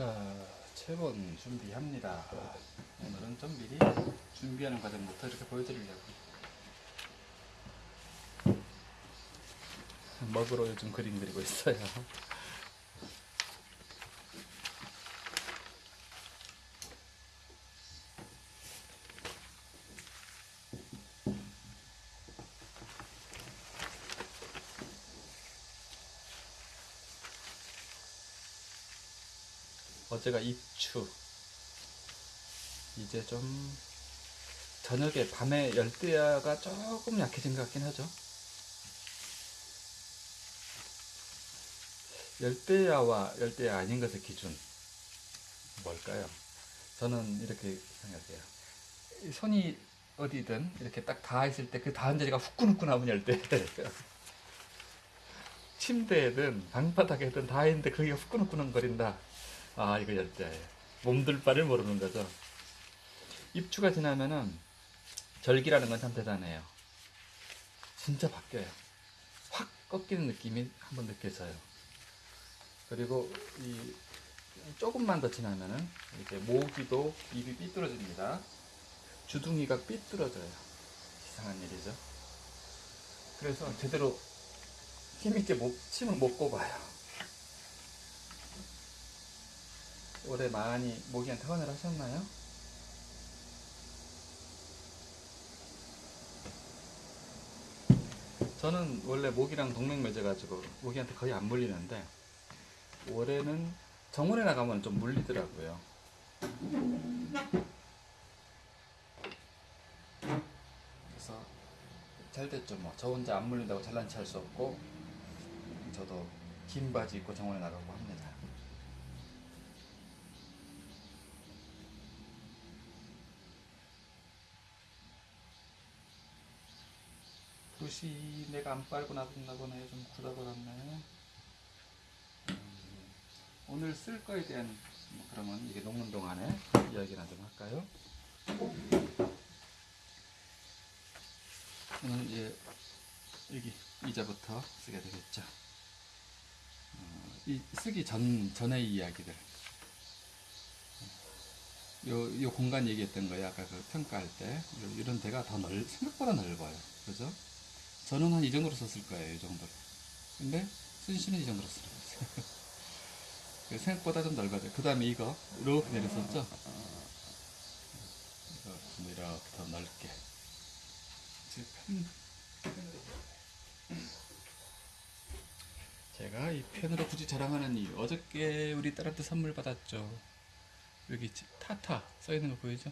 자, 체본 준비합니다. 오늘은 좀 미리 준비하는 과정부터 이렇게 보여드리려고. 먹으로 요즘 그림 그리고 있어요. 어제가 입추. 이제 좀 저녁에 밤에 열대야가 조금 약해진 것 같긴 하죠. 열대야와 열대야 아닌 것의 기준 뭘까요? 저는 이렇게 생각해요. 이 손이 어디든 이렇게 딱 닿아 있을 때 그 닿은 자리가 후끈후끈하면 열대야예요. 침대에든 방바닥에든 닿아있는데 그게 후끈후끈거린다. 아 이거 열대야예요. 몸둘 바를 모르는 거죠. 입추가 지나면은 절기라는 건 참 대단해요. 진짜 바뀌어요. 확 꺾이는 느낌이 한번 느껴져요. 그리고 이 조금만 더 지나면은 이렇게 모기도 입이 삐뚤어집니다. 주둥이가 삐뚤어져요. 이상한 일이죠. 그래서 제대로 힘있게 못, 침을 못 뽑아요. 올해 많이 모기한테 헌을 하셨나요? 저는 원래 모기랑 동맹 맺어가지고 모기한테 거의 안 물리는데 올해는 정원에 나가면 좀 물리더라고요. 그래서 잘 됐죠 뭐. 저 혼자 안 물린다고 잘난 체할 수 없고 저도 긴 바지 입고 정원에 나가고 합니다. 붓이 내가 안 빨고 보네. 좀 굳어버렸네. 음, 오늘 쓸 거에 대한 뭐 그러면 이게 녹는 동안에 이야기나 좀 할까요? 오늘 이제 여기 이자부터 쓰게 되겠죠. 어, 이 쓰기 전 전의 이야기들. 요, 요 공간 얘기했던 거예요. 아까 그 평가할 때. 요- 이런 데가 더 넓, 생각보다 넓어요. 그죠? 저는 한 이 정도로 썼을 거예요. 이 정도로. 근데 순 씨는 이 정도로 썼어요. 그 생각보다 좀 넓어져요. 그 다음에 이거 이렇게 내렸었죠? 이거 좀 이렇게 더 넓게. 제가 이 펜으로 굳이 자랑하는 이유. 어저께 우리 딸한테 선물 받았죠. 여기 지- 타타 써 있는 거 보이죠?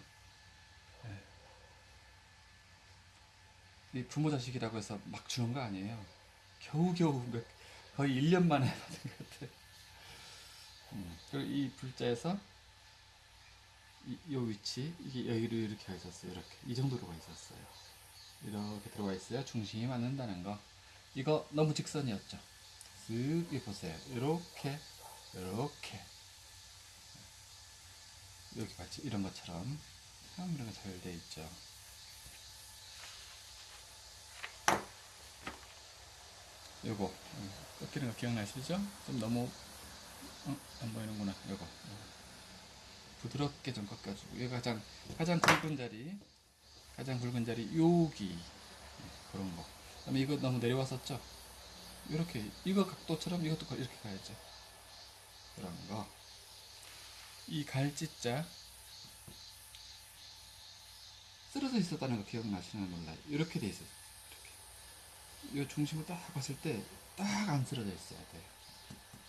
네. 이 부모 자식이라고 해서 막 주는 거 아니에요. 겨우겨우 몇, 거의 1년 만에 받은 것 같아요. 음, 그리고 이 불자에서 이, 요 위치 이게 여기로 이렇게 가 있었어요. 이렇게 이 정도로 가 있었어요. 이렇게 들어가 있어야 중심이 맞는다는 거. 이거 너무 직선이었죠. 쓱 여기 보세요. 이렇게 이렇게 여기 마치 이런 것처럼 참 이런 거 잘 돼 있죠. 요거 음, 꺾이는 거 기억나시죠? 좀 너무 어, 안 보이는구나. 요거 어. 부드럽게 좀 꺾여주고 여기 가장 가장 굵은 자리 가장 굵은 자리 여기 음, 그런 거. 그다음에 이거 너무 내려왔었죠? 이렇게 이거 각도처럼 이것도 가- 이렇게 가야죠. 그런 거. 이 갈짓자 쓰러져 있었다는 거 기억나시나 몰라요. 이렇게 돼 있어요. 이 중심을 딱 봤을 때 딱 안 쓰러져 있어야 돼요.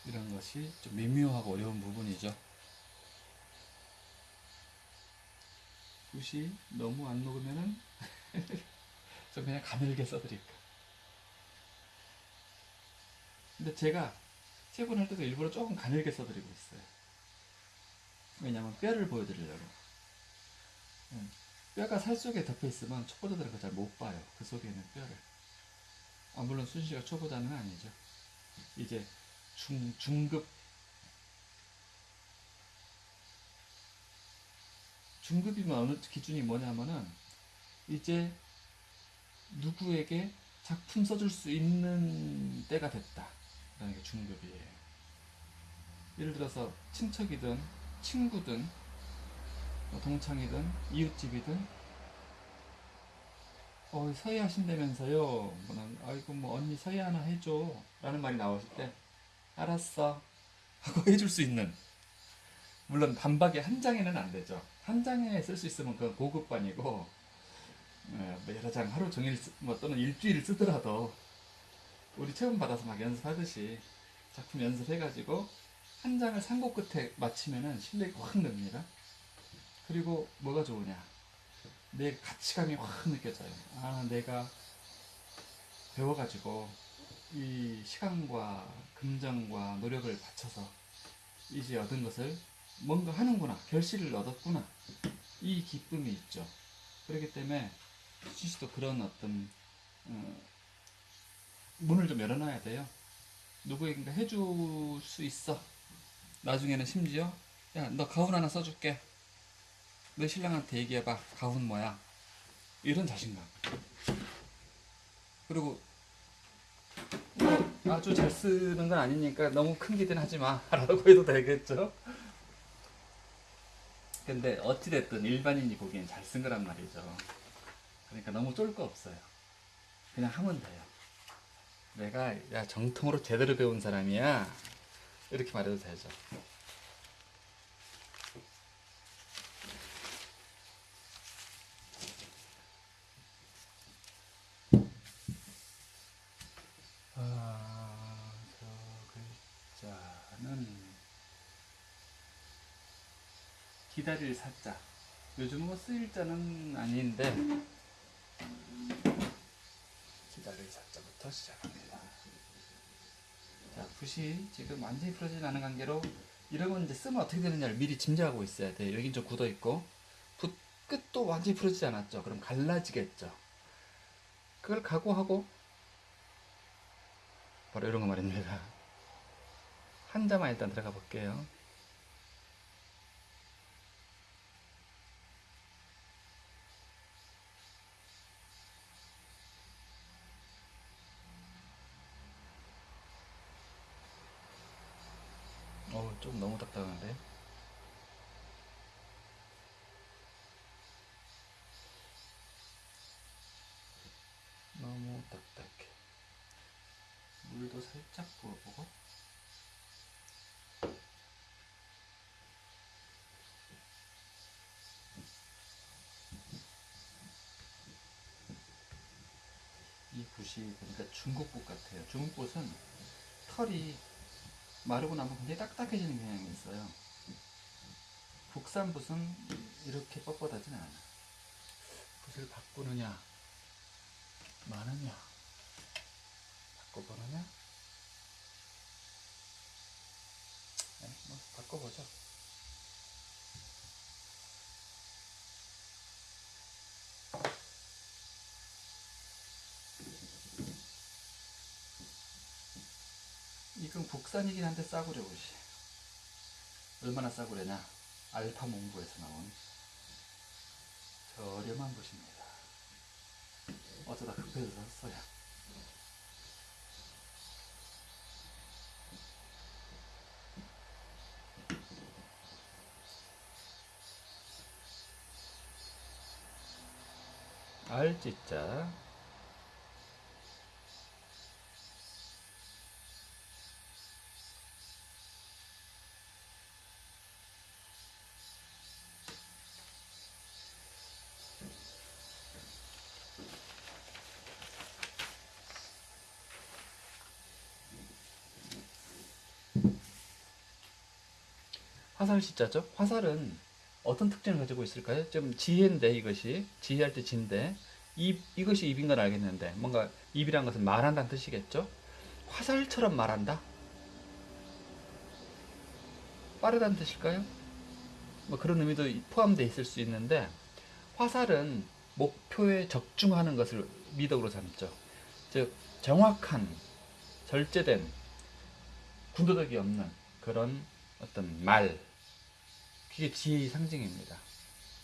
이런 것이 좀 미묘하고 어려운 부분이죠. 붓이 너무 안 녹으면은 좀 그냥 가늘게 써드릴까. 근데 제가 세분할 때도 일부러 조금 가늘게 써드리고 있어요. 왜냐면 뼈를 보여드리려고. 음, 뼈가 살 속에 덮여 있으면 초보자들은 그걸 잘 못 봐요. 그 속에 있는 뼈를. 아, 물론 순씨가 초보자는 아니죠. 이제 중, 중급 중급이면 어느 기준이 뭐냐면은 이제 누구에게 작품 써줄 수 있는 때가 됐다. 라는 게 중급이에요. 예를 들어서 친척이든 친구든 뭐 동창이든 이웃집이든 어 서예 하신다면서요. 아이고 뭐 언니 서예 하나 해줘. 라는 말이 나왔을 때 알았어. 하고 해줄 수 있는. 물론 반박이 한 장에는 안 되죠. 한 장에 쓸 수 있으면 그건 고급반이고 예, 뭐 여러 장 하루 종일 쓰, 뭐 또는 일주일 쓰더라도 우리 체험 받아서 막 연습하듯이 작품 연습해가지고 한 장을 산곡 끝에 마치면은 실력이 확 늡니다. 그리고 뭐가 좋으냐? 내 가치감이 확 느껴져요. 아, 내가 배워가지고 이 시간과 금전과 노력을 바쳐서 이제 얻은 것을 뭔가 하는구나, 결실을 얻었구나. 이 기쁨이 있죠. 그렇기 때문에 씨도 그런 어떤 어, 문을 좀 열어놔야 돼요. 누구에겐가 해줄 수 있어. 나중에는 심지어 야 너 가운 하나 써줄게. 너 신랑한테 얘기해봐. 가운 뭐야? 이런 자신감. 그리고 뭐 아주 잘 쓰는 건 아니니까 너무 큰 기대는 하지 마. 라고 해도 되겠죠? 근데 어찌됐든 일반인이 보기엔 잘 쓴 거란 말이죠. 그러니까 너무 쫄 거 없어요. 그냥 하면 돼요. 내가 야 정통으로 제대로 배운 사람이야. 이렇게 말해도 되죠. 아, 저 글자는 사자. 요즘 뭐 쓰일 자는 아닌데 기다릴 사자부터 시작합니다. 자, 붓이 지금 완전히 풀어지지 않은 관계로 이러면 이제 쓰면 어떻게 되느냐를 미리 짐작하고 있어야 돼요. 여긴 좀 굳어 있고 붓 끝도 완전히 풀어지지 않았죠. 그럼 갈라지겠죠. 그걸 각오하고 바로 이런 거 말입니다. 한 자만 일단 들어가 볼게요. 어, 좀 너무 딱딱한데. 너무 딱딱해. 물도 살짝 부어보고. 이 붓이 보니까 중국붓 같아요. 중국붓은 털이 마르고 나면 굉장히 딱딱해지는 경향이 있어요. 국산 붓은 이렇게 뻣뻣하진 않아. 붓을 바꾸느냐, 마느냐, 바꿔보느냐? 네, 뭐 바꿔보죠. 이건 국산이긴 한데 싸구려 붓이. 얼마나 싸구려냐? 알파 몽고에서 나온 저렴한 붓입니다. 어쩌다 급해서 샀어요. 알지자 화살 시자죠? 화살은 어떤 특징을 가지고 있을까요? 좀 지혜인데 이것이 지혜할 때 지인데 입 이것이 입인 건 알겠는데 뭔가 입이란 것은 말한다는 뜻이겠죠? 화살처럼 말한다? 빠르다는 뜻일까요? 뭐 그런 의미도 포함되어 있을 수 있는데 화살은 목표에 적중하는 것을 미덕으로 삼죠. 즉 정확한 절제된 군더더기 없는 그런 어떤 말 이게 지혜의 상징입니다.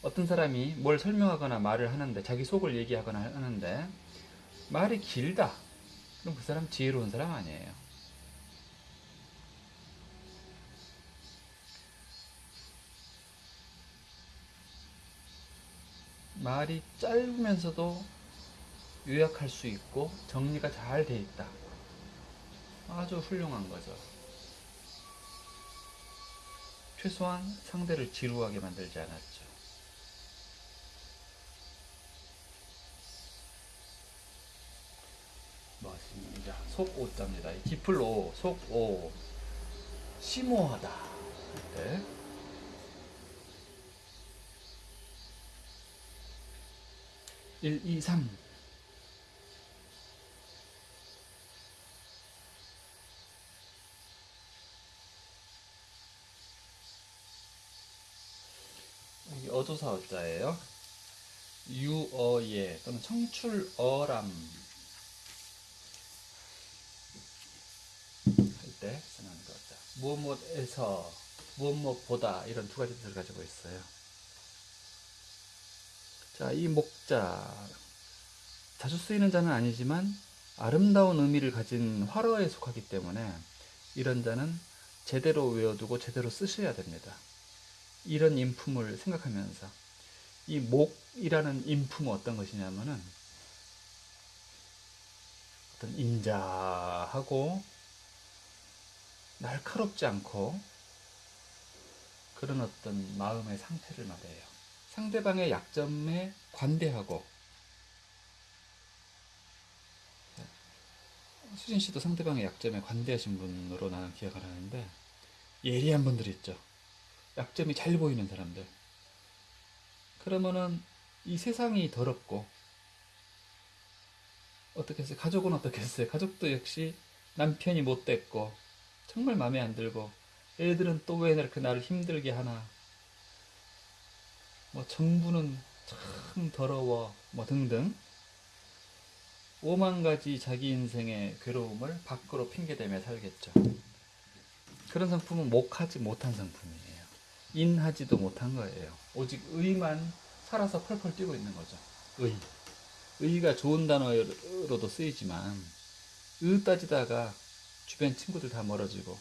어떤 사람이 뭘 설명하거나 말을 하는데 자기 속을 얘기하거나 하는데 말이 길다. 그럼 그 사람 지혜로운 사람 아니에요. 말이 짧으면서도 요약할 수 있고 정리가 잘 돼 있다. 아주 훌륭한 거죠. 최소한 상대를 지루하게 만들지 않았죠. 맞습니다. 속오자입니다. 기플로 속오 심오하다. 네. 일, 이, 삼. 조사 어자예요. 유어예 또는 청출어람 할 때 쓰는 거죠. 무엇무엇에서 무엇무엇보다 이런 두 가지 뜻을 가지고 있어요. 자, 이 목자 자주 쓰이는 자는 아니지만 아름다운 의미를 가진 화러에 속하기 때문에 이런 자는 제대로 외워두고 제대로 쓰셔야 됩니다. 이런 인품을 생각하면서 이 목이라는 인품은 어떤 것이냐면은 어떤 인자하고 날카롭지 않고 그런 어떤 마음의 상태를 말해요. 상대방의 약점에 관대하고 수진 씨도 상대방의 약점에 관대하신 분으로 나는 기억을 하는데 예리한 분들 있죠. 약점이 잘 보이는 사람들. 그러면은 이 세상이 더럽고 어떻게 했어요? 가족은 어떻게 했어요? 가족도 역시 남편이 못됐고 정말 마음에 안 들고 애들은 또 왜 이렇게 나를 힘들게 하나 뭐 정부는 참 더러워 뭐 등등 오만 가지 자기 인생의 괴로움을 밖으로 핑계대며 살겠죠. 그런 상품은 목하지 못한 상품이에요. 인하지도 못한 거예요. 오직 의만 살아서 펄펄 뛰고 있는 거죠. 의. 의가 좋은 단어로도 쓰이지만 의 따지다가 주변 친구들 다 멀어지고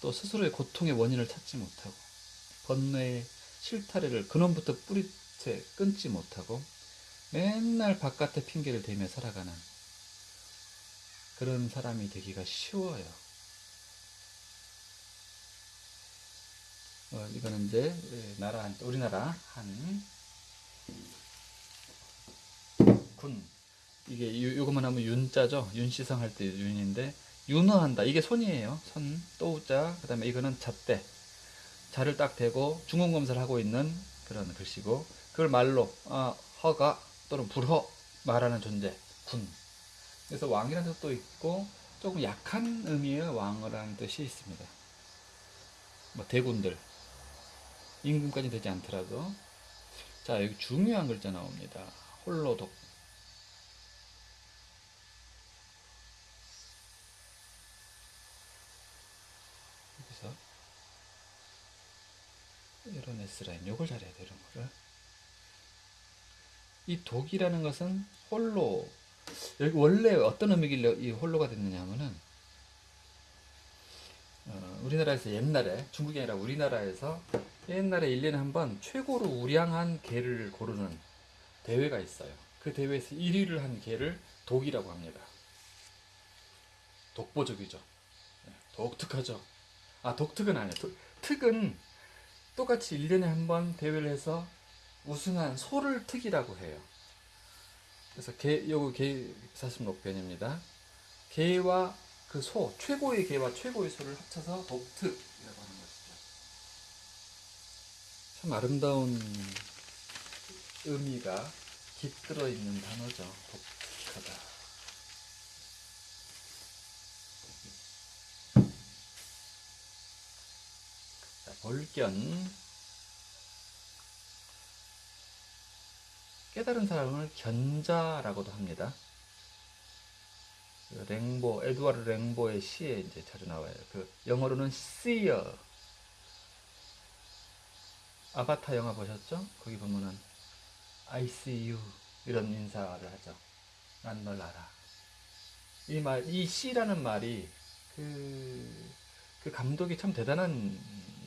또 스스로의 고통의 원인을 찾지 못하고 번뇌의 실타래를 근원부터 뿌리채 끊지 못하고 맨날 바깥에 핑계를 대며 살아가는 그런 사람이 되기가 쉬워요. 어, 이거는 이제 예, 나라 우리나라 한 군. 이게 요, 요것만 하면 윤자죠? 윤시성 할 때 윤인데 윤어한다. 이게 손이에요. 손 또자 그 다음에 이거는 잣대. 자를 딱 대고 중공검사를 하고 있는 그런 글씨고 그걸 말로 아, 허가 또는 불허 말하는 존재 군. 그래서 왕이라는 뜻도 있고 조금 약한 의미의 왕이라는 뜻이 있습니다. 뭐 대군들 임금까지 되지 않더라도. 자 여기 중요한 글자 나옵니다. 홀로독. 여기서 이런 S라인 요걸 잘해야 이런 거를. 이 독이라는 것은 홀로 여기 원래 어떤 의미길래 이 홀로가 됐느냐 하면은 어, 우리나라에서 옛날에 중국이 아니라 우리나라에서 옛날에 1년에 한 번 최고로 우량한 개를 고르는 대회가 있어요. 그 대회에서 1위를 한 개를 독이라고 합니다. 독보적이죠. 네, 독특하죠. 아, 독특은 아니에요. 독- 특은 똑같이 1년에 한 번 대회를 해서 우승한 소를 특이라고 해요. 그래서 개, 요거 개 사슴록변입니다. 개와 그 소, 최고의 개와 최고의 소를 합쳐서 독특이라고 것이죠. 참 아름다운 의미가 깃들어 있는 단어죠. 독특하다. 자, 볼견. 깨달은 사람을 견자라고도 합니다. 그 랭보, 에드와르 랭보의 시에 이제 자주 나와요. 그 영어로는 seer. 아바타 영화 보셨죠? 거기 보면은 I see you 이런 인사를 하죠. 난 널 알아. 이 말, 이 씨라는 말이 그, 그 감독이 참 대단한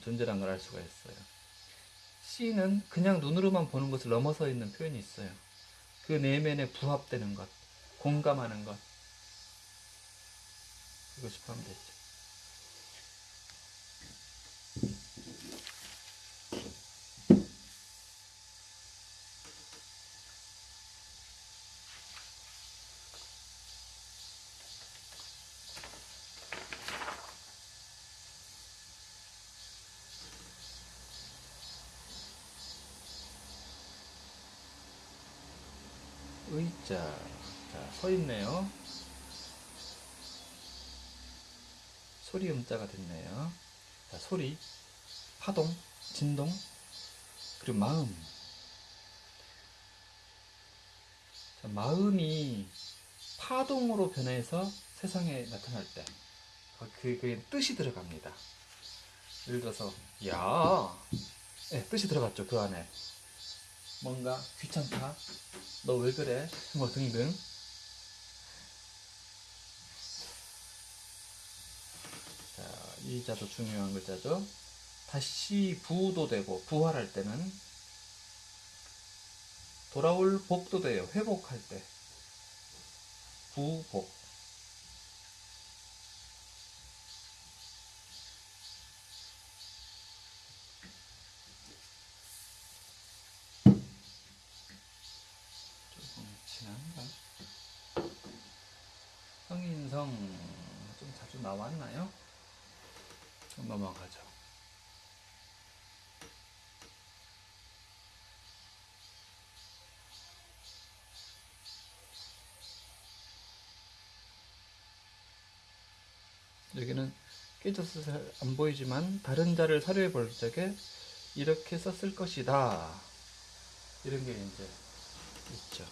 존재란 걸 알 수가 있어요. 다시는 그냥 눈으로만 보는 것을 넘어서 있는 표현이 있어요. 그 내면에 부합되는 것, 공감하는 것. 이것이 포함되어 있죠. 의자. 자, 서 있네요. 소리 음자가 됐네요. 자, 소리, 파동, 진동, 그리고 마음. 자, 마음이 파동으로 변해서 세상에 나타날 때, 그- 그게 뜻이 들어갑니다. 예를 들어서, 야, 네, 뜻이 들어갔죠, 그 안에. 뭔가 귀찮다, 너 왜 그래? 뭐 등등. 자, 이 자도 중요한 글자죠. 다시 부도 되고 부활할 때는 돌아올 복도 돼요. 회복할 때. 부복. 조금 지난가? 성인성 좀 자주 나왔나요? 좀 넘어가죠. 여기는 깨져서 잘 안 보이지만 다른 자를 사료해 볼 적에 이렇게 썼을 것이다. 이런 게 이제 있죠.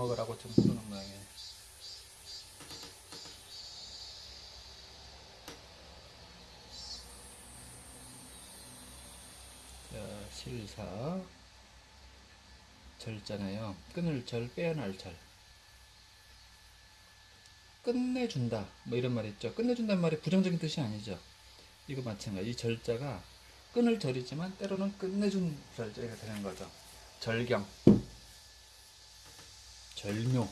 먹으라고 좀 부르는 모양이에요. 자, 실사 절잖아요. 끊을 절, 빼어날 절. 끝내준다. 뭐 이런 말 있죠. 끝내준다는 말이 부정적인 뜻이 아니죠. 이거 마찬가지. 이 절자가 끊을 절이지만 때로는 끝내준 절자가 되는 거죠. 절경. 절묘.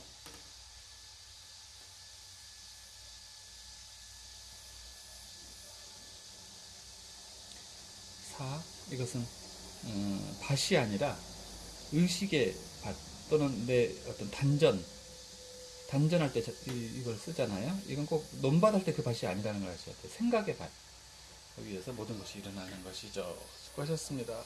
사 이것은 음, 밭이 아니라 의식의 밭 또는 내 어떤 단전 단전할 때 이걸 쓰잖아요. 이건 꼭 논밭할 때 그 밭이 아니라는 걸 아셔야 돼요. 생각의 밭. 거기에서 모든 것이 일어나는 것이죠. 수고하셨습니다.